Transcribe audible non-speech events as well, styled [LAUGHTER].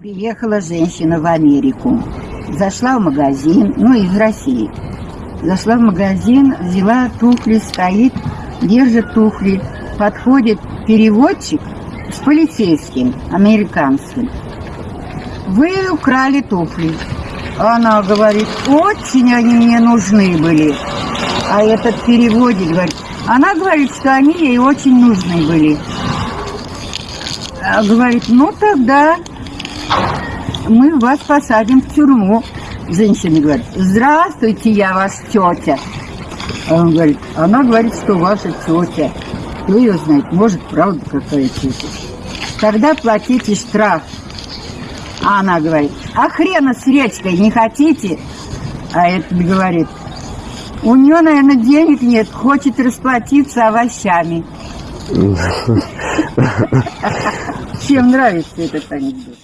Приехала женщина в Америку. Зашла в магазин, ну, из России. Зашла в магазин, взяла туфли, стоит, держит туфли. Подходит переводчик с полицейским, американским. Вы украли туфли. Она говорит, очень они мне нужны были. А этот переводит, говорит, она говорит, что они ей очень нужны были. А говорит, ну тогда мы вас посадим в тюрьму. Женщина говорит, здравствуйте, я ваш тетя. А он говорит, она говорит, что ваша тетя. Кто ее знает, может, правда какая тетя. Тогда платите штраф. А она говорит, а хрена с речкой не хотите? А этот говорит, у нее, наверное, денег нет, хочет расплатиться овощами. [LAUGHS] Всем нравится этот анекдот.